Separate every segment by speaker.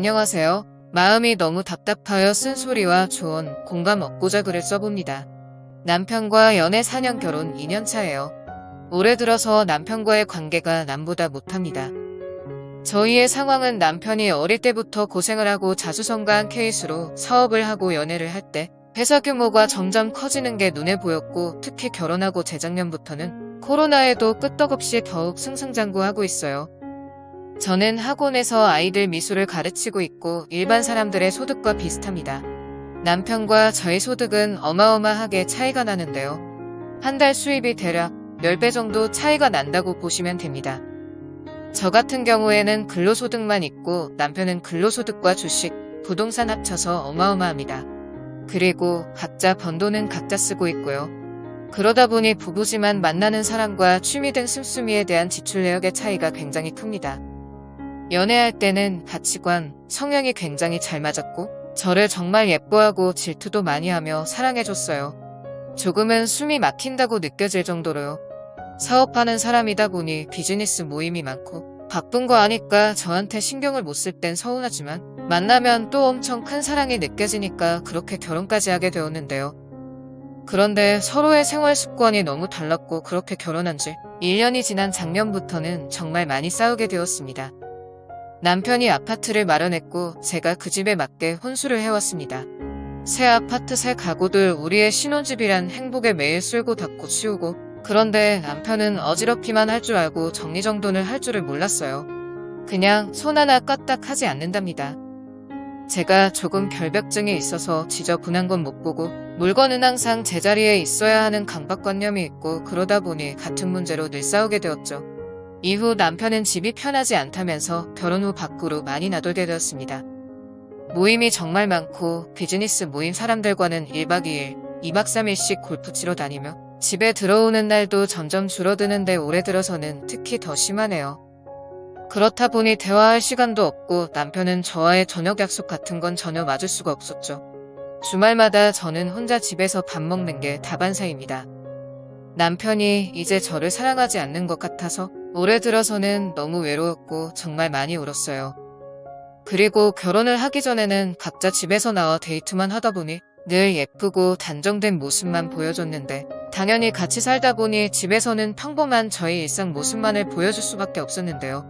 Speaker 1: 안녕하세요. 마음이 너무 답답하여 쓴소리와 조언, 공감 얻고자 글을 써봅니다. 남편과 연애 4년 결혼 2년 차예요. 올해 들어서 남편과의 관계가 남보다 못합니다. 저희의 상황은 남편이 어릴 때부터 고생을 하고 자수성가한 케이스로 사업을 하고 연애를 할 때 회사 규모가 점점 커지는 게 눈에 보였고 특히 결혼하고 재작년부터는 코로나에도 끄떡없이 더욱 승승장구하고 있어요. 저는 학원에서 아이들 미술을 가르치고 있고 일반 사람들의 소득과 비슷합니다. 남편과 저의 소득은 어마어마하게 차이가 나는데요. 한 달 수입이 대략 10배 정도 차이가 난다고 보시면 됩니다. 저 같은 경우에는 근로소득만 있고 남편은 근로소득과 주식, 부동산 합쳐서 어마어마합니다. 그리고 각자 번 돈은 각자 쓰고 있고요. 그러다 보니 부부지만 만나는 사람과 취미 등 씀씀이에 대한 지출 내역의 차이가 굉장히 큽니다. 연애할 때는 가치관, 성향이 굉장히 잘 맞았고 저를 정말 예뻐하고 질투도 많이 하며 사랑해줬어요. 조금은 숨이 막힌다고 느껴질 정도로요. 사업하는 사람이다 보니 비즈니스 모임이 많고 바쁜 거 아니까 저한테 신경을 못 쓸 땐 서운하지만 만나면 또 엄청 큰 사랑이 느껴지니까 그렇게 결혼까지 하게 되었는데요. 그런데 서로의 생활 습관이 너무 달랐고 그렇게 결혼한 지 1년이 지난 작년부터는 정말 많이 싸우게 되었습니다. 남편이 아파트를 마련했고 제가 그 집에 맞게 혼수를 해왔습니다. 새 아파트 새 가구들 우리의 신혼집이란 행복에 매일 쓸고 닦고 치우고 그런데 남편은 어지럽기만 할 줄 알고 정리정돈을 할 줄을 몰랐어요. 그냥 손 하나 까딱 하지 않는답니다. 제가 조금 결벽증이 있어서 지저분한 건 못 보고 물건은 항상 제자리에 있어야 하는 강박관념이 있고 그러다 보니 같은 문제로 늘 싸우게 되었죠. 이후 남편은 집이 편하지 않다면서 결혼 후 밖으로 많이 나돌게 되었습니다. 모임이 정말 많고 비즈니스 모임 사람들과는 1박 2일, 2박 3일씩 골프 치러 다니며 집에 들어오는 날도 점점 줄어드는데 올해 들어서는 특히 더 심하네요. 그렇다 보니 대화할 시간도 없고 남편은 저와의 저녁 약속 같은 건 전혀 맞을 수가 없었죠. 주말마다 저는 혼자 집에서 밥 먹는 게 다반사입니다. 남편이 이제 저를 사랑하지 않는 것 같아서 올해 들어서는 너무 외로웠고 정말 많이 울었어요. 그리고 결혼을 하기 전에는 각자 집에서 나와 데이트만 하다 보니 늘 예쁘고 단정된 모습만 보여줬는데 당연히 같이 살다 보니 집에서는 평범한 저의 일상 모습만을 보여줄 수밖에 없었는데요.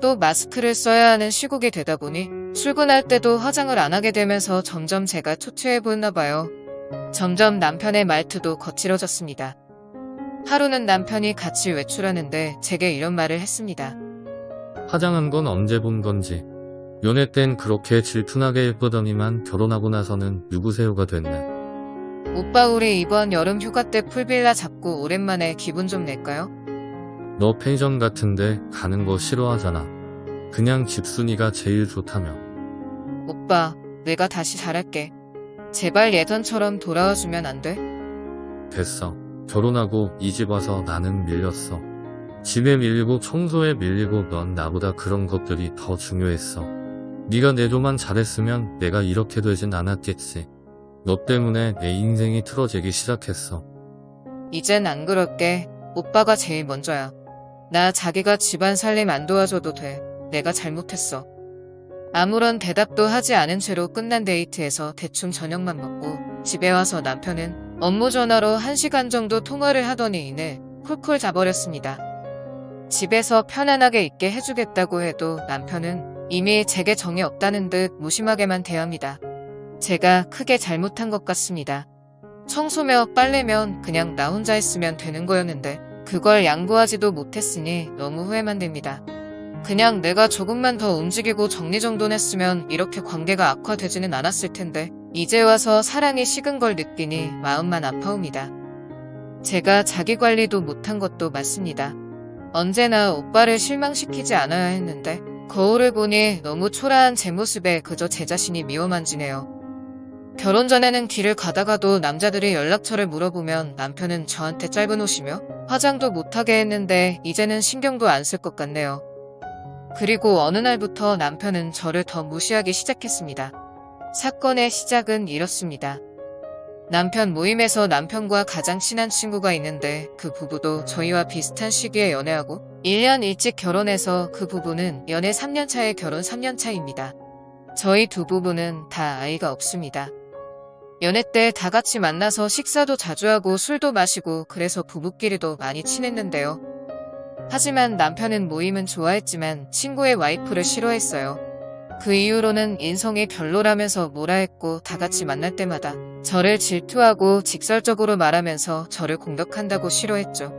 Speaker 1: 또 마스크를 써야 하는 시국이 되다 보니 출근할 때도 화장을 안 하게 되면서 점점 제가 초췌해 보였나 봐요. 점점 남편의 말투도 거칠어졌습니다. 하루는 남편이 같이 외출하는데 제게 이런 말을 했습니다.
Speaker 2: 화장한 건 언제 본 건지. 연애 땐 그렇게 질투나게 예쁘더니만 결혼하고 나서는 누구세요가 됐네.
Speaker 1: 오빠 우리 이번 여름 휴가 때 풀빌라 잡고 오랜만에 기분 좀 낼까요?
Speaker 2: 너 펜션 같은데 가는 거 싫어하잖아. 그냥 집순이가 제일 좋다며.
Speaker 1: 오빠, 내가 다시 잘할게. 제발 예전처럼 돌아와주면 안 돼?
Speaker 2: 됐어. 결혼하고 이집 와서 나는 밀렸어. 집에 밀리고 청소에 밀리고 넌 나보다 그런 것들이 더 중요했어. 네가 내 조만 잘했으면 내가 이렇게 되진 않았겠지. 너 때문에 내 인생이 틀어지기 시작했어.
Speaker 1: 이젠 안 그럴게. 오빠가 제일 먼저야. 나 자기가 집안 살림 안 도와줘도 돼. 내가 잘못했어. 아무런 대답도 하지 않은 채로 끝난 데이트에서 대충 저녁만 먹고 집에 와서 남편은 업무 전화로 1시간 정도 통화를 하더니 이내 쿨쿨 자버렸습니다. 집에서 편안하게 있게 해주겠다고 해도 남편은 이미 제게 정이 없다는 듯 무심하게만 대합니다. 제가 크게 잘못한 것 같습니다. 청소며 빨래면 그냥 나 혼자 했으면 되는 거였는데 그걸 양보하지도 못했으니 너무 후회만 됩니다. 그냥 내가 조금만 더 움직이고 정리정돈했으면 이렇게 관계가 악화되지는 않았을 텐데 이제 와서 사랑이 식은 걸 느끼니 마음만 아파옵니다. 제가 자기 관리도 못한 것도 맞습니다. 언제나 오빠를 실망시키지 않아야 했는데 거울을 보니 너무 초라한 제 모습에 그저 제 자신이 미워만지네요. 결혼 전에는 길을 가다가도 남자들이 연락처를 물어보면 남편은 저한테 짧은 옷이며 화장도 못하게 했는데 이제는 신경도 안 쓸 것 같네요. 그리고 어느 날부터 남편은 저를 더 무시하기 시작했습니다. 사건의 시작은 이렇습니다. 남편 모임에서 남편과 가장 친한 친구가 있는데 그 부부도 저희와 비슷한 시기에 연애하고 1년 일찍 결혼해서 그 부부는 연애 3년 차에 결혼 3년 차입니다. 저희 두 부부는 다 아이가 없습니다. 연애 때 다 같이 만나서 식사도 자주 하고 술도 마시고 그래서 부부끼리도 많이 친했는데요. 하지만 남편은 모임은 좋아했지만 친구의 와이프를 싫어했어요. 그 이후로는 인성이 별로라면서 뭐라 했고 다 같이 만날 때마다 저를 질투하고 직설적으로 말하면서 저를 공격한다고 싫어했죠.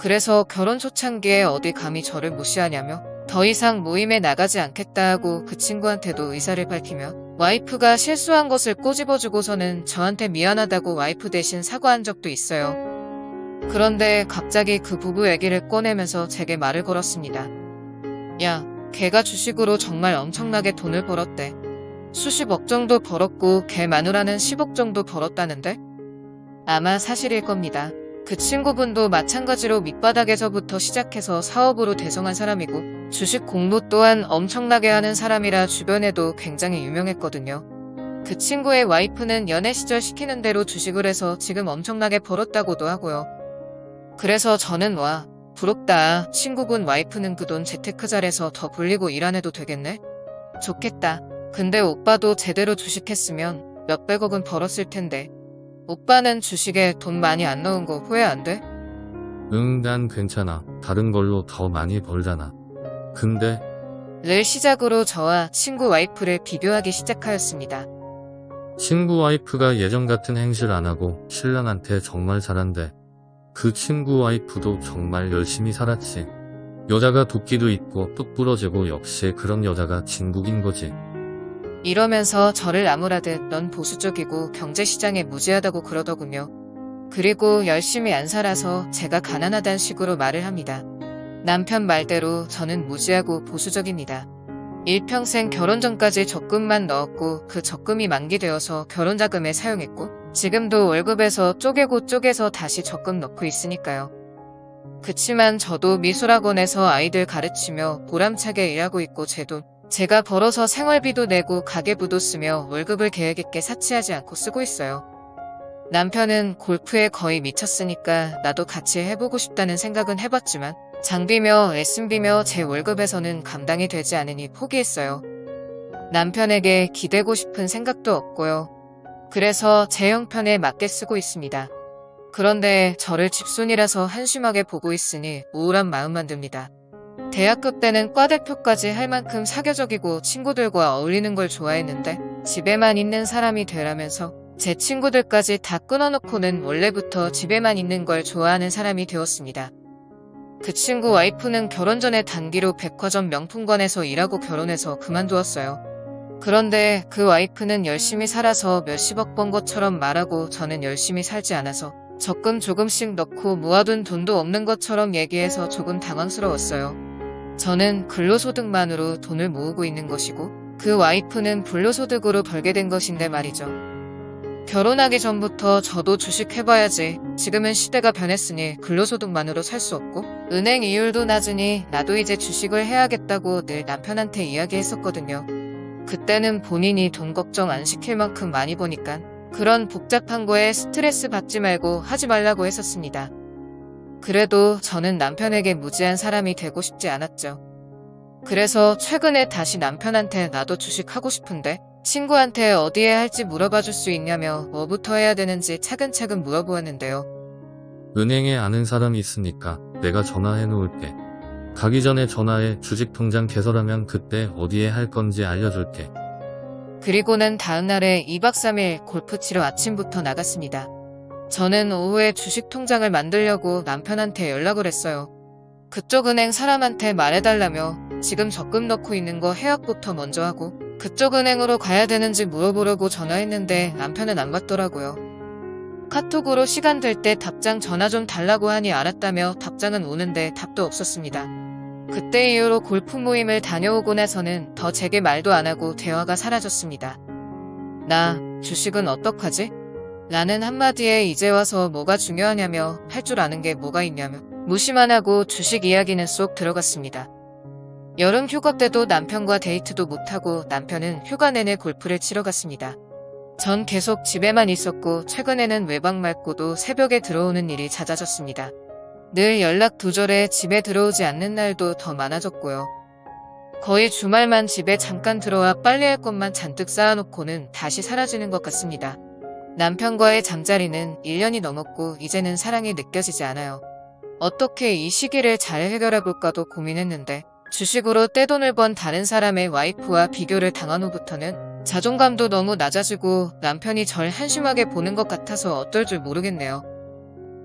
Speaker 1: 그래서 결혼 초창기에 어디 감히 저를 무시하냐며 더 이상 모임에 나가지 않겠다 하고 그 친구한테도 의사를 밝히며 와이프가 실수한 것을 꼬집어주고서는 저한테 미안하다고 와이프 대신 사과한 적도 있어요. 그런데 갑자기 그 부부 얘기를 꺼내면서 제게 말을 걸었습니다. 야, 걔가 주식으로 정말 엄청나게 돈을 벌었대. 수십억 정도 벌었고 걔 마누라는 10억 정도 벌었다는데? 아마 사실일 겁니다. 그 친구분도 마찬가지로 밑바닥에서부터 시작해서 사업으로 대성한 사람이고 주식 공부 또한 엄청나게 하는 사람이라 주변에도 굉장히 유명했거든요. 그 친구의 와이프는 연애 시절 시키는 대로 주식을 해서 지금 엄청나게 벌었다고도 하고요. 그래서 저는 와, 부럽다. 친구분 와이프는 그 돈 재테크 잘해서 더 불리고 일 안 해도 되겠네? 좋겠다. 근데 오빠도 제대로 주식했으면 몇백억은 벌었을 텐데. 오빠는 주식에 돈 많이 안 넣은 거 후회 안 돼?
Speaker 2: 응, 난 괜찮아. 다른 걸로 더 많이 벌잖아. 근데
Speaker 1: 를 시작으로 저와 친구 와이프를 비교하기 시작하였습니다.
Speaker 2: 친구 와이프가 예전 같은 행실 안 하고 신랑한테 정말 잘한대. 그 친구 와이프도 정말 열심히 살았지. 여자가 도끼도 있고 뚝 부러지고 역시 그런 여자가 진국인 거지.
Speaker 1: 이러면서 저를 나무라듯 넌 보수적이고 경제시장에 무지하다고 그러더군요. 그리고 열심히 안 살아서 제가 가난하단 식으로 말을 합니다. 남편 말대로 저는 무지하고 보수적입니다. 일평생 결혼 전까지 적금만 넣었고 그 적금이 만기되어서 결혼자금에 사용했고 지금도 월급에서 쪼개고 쪼개서 다시 적금 넣고 있으니까요. 그치만 저도 미술학원에서 아이들 가르치며 보람차게 일하고 있고 제 돈, 제가 벌어서 생활비도 내고 가계부도 쓰며 월급을 계획 있게 사치하지 않고 쓰고 있어요. 남편은 골프에 거의 미쳤으니까 나도 같이 해보고 싶다는 생각은 해봤지만 장비며 레슨비며 제 월급에서는 감당이 되지 않으니 포기했어요. 남편에게 기대고 싶은 생각도 없고요. 그래서 제 형편에 맞게 쓰고 있습니다. 그런데 저를 집순이라서 한심하게 보고 있으니 우울한 마음만 듭니다. 대학교 때는 과대표까지 할 만큼 사교적이고 친구들과 어울리는 걸 좋아했는데 집에만 있는 사람이 되라면서 제 친구들까지 다 끊어놓고는 원래부터 집에만 있는 걸 좋아하는 사람이 되었습니다. 그 친구 와이프는 결혼 전에 단기로 백화점 명품관에서 일하고 결혼해서 그만두었어요. 그런데 그 와이프는 열심히 살아서 몇십억 번 것처럼 말하고 저는 열심히 살지 않아서 적금 조금씩 넣고 모아둔 돈도 없는 것처럼 얘기해서 조금 당황스러웠어요. 저는 근로소득만으로 돈을 모으고 있는 것이고 그 와이프는 불로소득으로 벌게 된 것인데 말이죠. 결혼하기 전부터 저도 주식 해봐야지. 지금은 시대가 변했으니 근로소득만으로 살 수 없고 은행 이율도 낮으니 나도 이제 주식을 해야겠다고 늘 남편한테 이야기했었거든요. 그때는 본인이 돈 걱정 안 시킬 만큼 많이 버니까 그런 복잡한 거에 스트레스 받지 말고 하지 말라고 했었습니다. 그래도 저는 남편에게 무지한 사람이 되고 싶지 않았죠. 그래서 최근에 다시 남편한테 나도 주식 하고 싶은데 친구한테 어디에 할지 물어봐 줄 수 있냐며 뭐부터 해야 되는지 차근차근 물어보았는데요.
Speaker 2: 은행에 아는 사람이 있으니까 내가 전화해 놓을게. 가기 전에 전화해 주식 통장 개설하면 그때 어디에 할 건지 알려줄게.
Speaker 1: 그리고는 다음날에 2박 3일 골프 치러 아침부터 나갔습니다. 저는 오후에 주식 통장을 만들려고 남편한테 연락을 했어요. 그쪽 은행 사람한테 말해달라며 지금 적금 넣고 있는 거 해약부터 먼저 하고 그쪽 은행으로 가야 되는지 물어보려고 전화했는데 남편은 안 받더라고요. 카톡으로 시간 될 때 답장 전화 좀 달라고 하니 알았다며 답장은 오는데 답도 없었습니다. 그때 이후로 골프 모임을 다녀오고 나서는 더 제게 말도 안 하고 대화가 사라졌습니다. 나 주식은 어떡하지? 라는 한마디에 이제 와서 뭐가 중요하냐며 할 줄 아는 게 뭐가 있냐며 무시만 하고 주식 이야기는 쏙 들어갔습니다. 여름 휴가 때도 남편과 데이트도 못하고 남편은 휴가 내내 골프를 치러 갔습니다. 전 계속 집에만 있었고 최근에는 외박 말고도 새벽에 들어오는 일이 잦아졌습니다. 늘 연락 두절에 집에 들어오지 않는 날도 더 많아졌고요. 거의 주말만 집에 잠깐 들어와 빨래할 것만 잔뜩 쌓아놓고는 다시 사라지는 것 같습니다. 남편과의 잠자리는 1년이 넘었고 이제는 사랑이 느껴지지 않아요. 어떻게 이 시기를 잘 해결해 볼까도 고민했는데 주식으로 떼돈을 번 다른 사람의 와이프와 비교를 당한 후부터는 자존감도 너무 낮아지고 남편이 절 한심하게 보는 것 같아서 어떨 줄 모르겠네요.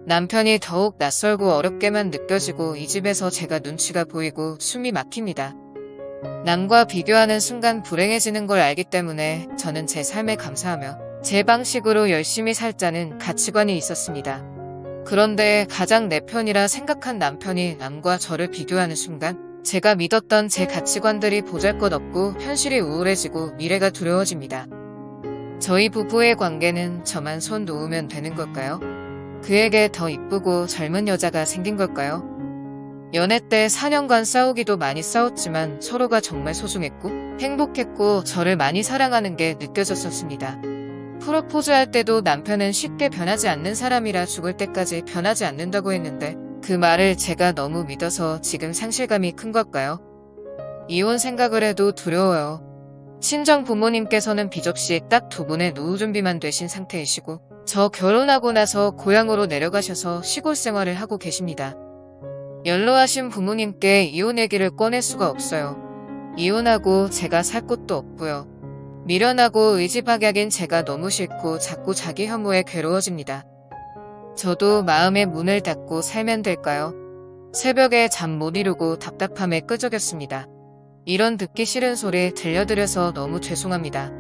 Speaker 1: 남편이 더욱 낯설고 어렵게만 느껴지고 이 집에서 제가 눈치가 보이고 숨이 막힙니다. 남과 비교하는 순간 불행해지는 걸 알기 때문에 저는 제 삶에 감사하며 제 방식으로 열심히 살자는 가치관이 있었습니다. 그런데 가장 내 편이라 생각한 남편이 남과 저를 비교하는 순간 제가 믿었던 제 가치관들이 보잘것없고 현실이 우울해지고 미래가 두려워집니다. 저희 부부의 관계는 저만 손 놓으면 되는 걸까요? 그에게 더 이쁘고 젊은 여자가 생긴 걸까요? 연애 때 4년간 싸우기도 많이 싸웠지만 서로가 정말 소중했고 행복했고 저를 많이 사랑하는 게 느껴졌었습니다. 프로포즈 할 때도 남편은 쉽게 변하지 않는 사람이라 죽을 때까지 변하지 않는다고 했는데 그 말을 제가 너무 믿어서 지금 상실감이 큰 걸까요? 이혼 생각을 해도 두려워요. 친정 부모님께서는 비접시 딱 두 분의 노후 준비만 되신 상태이시고 저 결혼하고 나서 고향으로 내려가셔서 시골 생활을 하고 계십니다. 연로하신 부모님께 이혼 얘기를 꺼낼 수가 없어요. 이혼하고 제가 살 곳도 없고요. 미련하고 의지박약인 제가 너무 싫고 자꾸 자기 혐오에 괴로워집니다. 저도 마음의 문을 닫고 살면 될까요? 새벽에 잠 못 이루고 답답함에 끄적였습니다. 이런 듣기 싫은 소리 들려드려서 너무 죄송합니다.